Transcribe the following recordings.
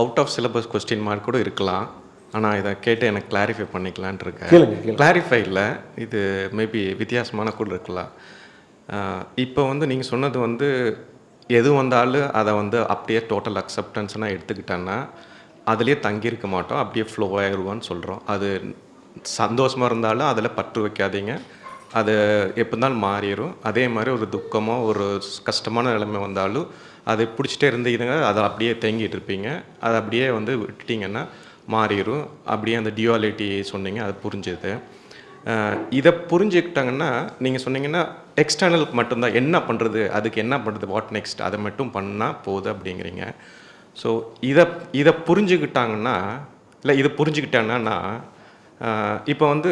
Out of syllabus question mark கூட இருக்கலாம். ஆனால் இதை கேட்டு எனக்கு கிளாரிஃபை பண்ணிக்கலான் இருக்கேன். கிளாரிஃபை இல்லை. இது மேபி வித்தியாசமான கூட இருக்கலாம். இப்போ வந்து நீங்கள் சொன்னது வந்து எது வந்தாலும் அதை வந்து அப்படியே டோட்டல் அக்செப்டன்ஸ்னால் எடுத்துக்கிட்டேன்னா அதுலேயே தங்கியிருக்க மாட்டோம். அப்படியே ஃப்ளோ ஆயிடுவோன்னு சொல்கிறோம் அது சந்தோஷமாக இருந்தாலும் அதில் பற்று வைக்காதீங்க. அது எப்படினாலும் இருந்தாலும் மாறிடும். அதே மாதிரி ஒரு துக்கமோ ஒரு கஷ்டமான நிலைமை வந்தாலும் அதை பிடிச்சிட்டே இருந்தீங்க அதை அப்படியே தேங்கிட்டு இருப்பீங்க. அதை அப்படியே வந்து விட்டுட்டிங்கன்னா மாறிடும். அப்படியே அந்த டியூவாலிட்டி சொன்னீங்க அது புரிஞ்சுது. இதை புரிஞ்சுக்கிட்டாங்கன்னா நீங்கள் சொன்னீங்கன்னா எக்ஸ்டர்னலுக்கு மட்டும்தான். என்ன பண்ணுறது அதுக்கு என்ன பண்ணுறது வாட் நெக்ஸ்ட் அதை மட்டும் பண்ணால் போகுது அப்படிங்கிறீங்க. ஸோ இதை இதை புரிஞ்சுக்கிட்டாங்கன்னா இல்லை இதை புரிஞ்சுக்கிட்டாங்கன்னா இப்போ வந்து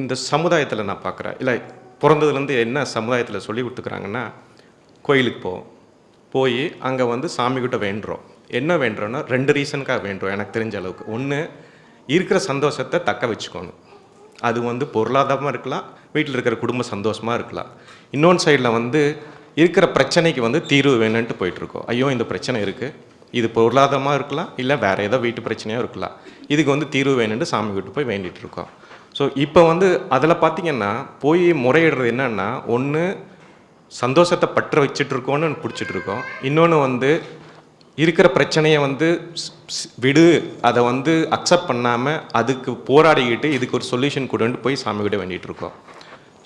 இந்த சமுதாயத்தில் நான் பார்க்குறேன் இல்லை பிறந்ததுலேருந்து என்ன சமுதாயத்தில் சொல்லி கொடுத்துக்கிறாங்கன்னா கோயிலுக்கு போவோம். போய் அங்கே வந்து சாமிக்கிட்ட வேண்டுறோம். என்ன வேண்டுறோன்னா ரெண்டு ரீசனுக்காக வேண்டுறோம் எனக்கு தெரிஞ்ச அளவுக்கு. ஒன்று இருக்கிற சந்தோஷத்தை தக்க வச்சுக்கணும். அது வந்து பொருளாதாரமாக இருக்கலாம் வீட்டில் இருக்கிற குடும்பம் சந்தோஷமாக இருக்கலாம். இன்னொன்று சைடில் வந்து இருக்கிற பிரச்சனைக்கு வந்து தீர்வு வேணும்ன்ட்டு போயிட்டுருக்கோம் ஐயோ இந்த பிரச்சனை இருக்குது இது பொருளாதாரமாக இருக்கலாம் இல்லை வேறு ஏதோ வீட்டு பிரச்சனையாக இருக்கலாம். இதுக்கு வந்து தீர்வு வேணும்னு சாமி கிட்ட போய் வேண்டிகிட்டு இருக்கோம். ஸோ இப்போ வந்து அதில் பார்த்தீங்கன்னா போய் முறையிடுறது என்னென்னா ஒன்று சந்தோஷத்தை பற்ற வச்சுட்டு இருக்கோன்னு பிடிச்சிட்டு இருக்கோம். இன்னொன்று வந்து இருக்கிற பிரச்சனையை வந்து ஸ்- விடு அதை வந்து அக்செப்ட் பண்ணாமல் அதுக்கு போராடிக்கிட்டு இதுக்கு ஒரு சொல்யூஷன் கொடுன்ட்டு போய் சாமி கிட்ட வேண்டிகிட்டு இருக்கோம்.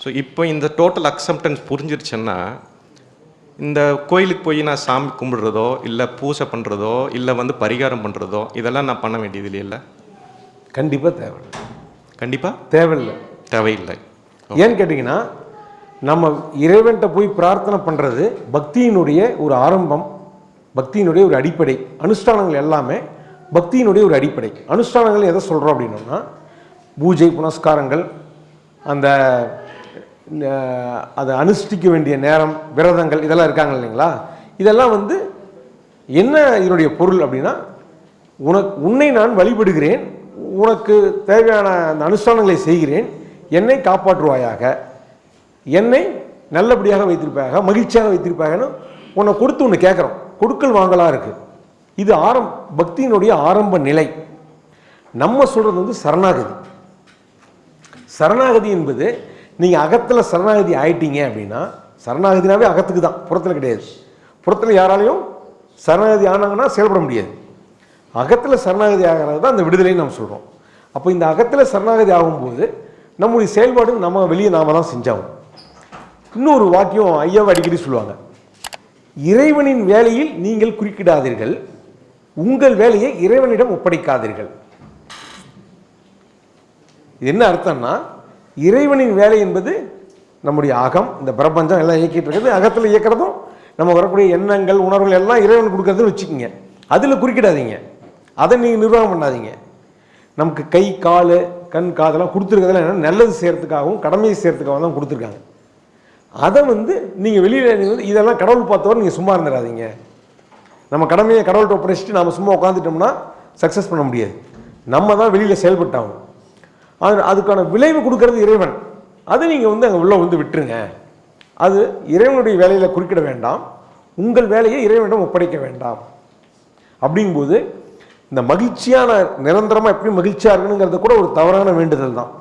ஸோ இப்போ இந்த டோட்டல் அக்செப்டன்ஸ் புரிஞ்சிருச்சுன்னா இந்த கோயிலுக்கு போய் நான் சாமி கும்பிடுறதோ இல்லை பூஜை பண்ணுறதோ இல்லை வந்து பரிகாரம் பண்ணுறதோ இதெல்லாம் நான் பண்ண வேண்டியது இல்லை? கண்டிப்பாக தேவையில்லை. கண்டிப்பாக தேவையில்லை. தேவையில்லை. ஏன்னு கேட்டிங்கன்னா நம்ம இறைவன்கிட்ட போய் பிரார்த்தனை பண்ணுறது பக்தியினுடைய ஒரு ஆரம்பம் பக்தியினுடைய ஒரு அடிப்படை. அனுஷ்டானங்கள் எல்லாமே பக்தியினுடைய ஒரு அடிப்படை. அனுஷ்டானங்கள் எதை சொல்கிறோம் அப்படின்னோம்னா பூஜை புனஸ்காரங்கள் அந்த அதை அனுஷ்டிக்க வேண்டிய நேரம் விரதங்கள் இதெல்லாம் இருக்காங்க இல்லைங்களா? இதெல்லாம் வந்து என்ன இதனுடைய பொருள் அப்படின்னா உனக்கு உன்னை நான் வழிபடுகிறேன் உனக்கு தேவையான அந்த அனுஷ்டானங்களை செய்கிறேன் என்னை காப்பாற்றுவாயாக என்னை நல்லபடியாக வைத்திருப்பாயாக மகிழ்ச்சியாக வைத்திருப்பாகன்னு உன்னை கொடுத்து ஒன்று கேட்குறோம் கொடுக்கல் வாங்கலாம் இருக்குது இது ஆரம் பக்தியினுடைய ஆரம்ப நிலை. நம்ம சொல்கிறது வந்து சரணாகதி. சரணாகதி என்பது நீங்கள் அகத்தில் சரணாகதி ஆயிட்டீங்க அப்படின்னா சரணாகதினாவே அகத்துக்கு தான் புறத்தில் கிடையாது. புறத்தில் யாராலையும் சரணாகதி ஆனாங்கன்னா செயல்பட முடியாது. அகத்தில் சரணாகதி ஆகிறது தான் அந்த விடுதலைன்னு நம்ம சொல்கிறோம் அப்போ இந்த அகத்தில் சரணாகதி ஆகும்போது நம்முடைய செயல்பாடு நம்ம வெளியே நாம தான் செஞ்சாகும் இன்னொரு வாக்கியம் ஐயாவை அடிக்கடி சொல்லுவாங்க. இறைவனின் வேலையில் நீங்கள் குறுக்கிடாதீர்கள். உங்கள் வேலையை இறைவனிடம் ஒப்படைக்காதீர்கள். இது என்ன அர்த்தம்னா இறைவனின் வேலை என்பது நம்முடைய அகம் இந்த பிரபஞ்சம் எல்லாம் இயக்கிட்டு இருக்குது. அகத்தில் இயக்கிறதும் நம்ம வரக்கூடிய எண்ணங்கள் உணர்வுகள் எல்லாம் இறைவன் கொடுக்கறதுன்னு வச்சுக்கோங்க. அதில் குறுக்கிடாதீங்க. அதை நீங்கள் நிர்வாகம் பண்ணாதீங்க. நமக்கு கை கால் கண் காதெல்லாம் கொடுத்துருக்கிறதுலாம் என்ன நல்லது செய்கிறதுக்காகவும் கடமையை செய்கிறதுக்காகவும் தான் கொடுத்துருக்காங்க. அதை வந்து நீங்கள் வெளியில் வந்து இதெல்லாம் கடவுள் பார்த்தவரை நீங்கள் சும்மா இருந்துடாதீங்க. நம்ம கடமையை கடவுள்கிட்ட ஒப்படைச்சிட்டு நம்ம சும்மா உட்காந்துட்டோம்னா சக்ஸஸ் பண்ண முடியாது. நம்ம தான் வெளியில் செயல்பட்டாகும் அது அதுக்கான விளைவு கொடுக்கறது இறைவன். அதை நீங்கள் வந்து அங்கே உள்ளே வந்து விட்டுருங்க. அது இறைவனுடைய வேலையில் குறுக்கிட வேண்டாம். உங்கள் வேலையை இறைவனிடம் ஒப்படைக்க வேண்டாம். அப்படிங்கும்போது இந்த மகிழ்ச்சியான நிரந்தரமாக எப்படி மகிழ்ச்சியாக இருக்கணுங்கிறது கூட ஒரு தவறான வேண்டுதல் தான்.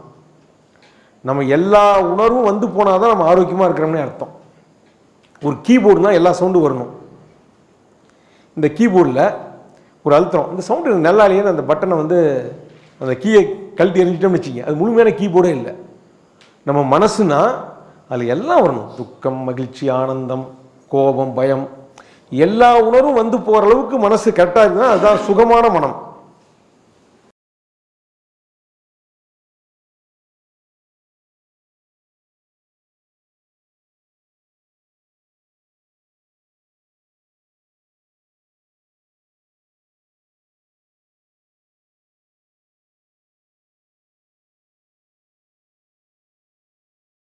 நம்ம எல்லா உணர்வும் வந்து போனால் தான் நம்ம ஆரோக்கியமாக இருக்கிறோம்னே அர்த்தம். ஒரு கீபோர்டுனா எல்லா சவுண்டும் வரணும். இந்த கீபோர்டில் ஒரு அழுத்தம். இந்த சவுண்டு நல்லா இல்லையேன்னு அந்த பட்டனை வந்து அந்த கீயை கழட்டி எறிஞ்சிட்டோம்னு வச்சுங்க. அது முழுமையான கீபோர்டே இல்லை. நம்ம மனசுனா அதில் எல்லாம் வரணும். துக்கம் மகிழ்ச்சி ஆனந்தம் கோபம் பயம். எல்லா உணர்வும் வந்து போகிற அளவுக்கு மனசு கரெக்டாக இருக்குன்னா அதுதான் சுகமான மனம்.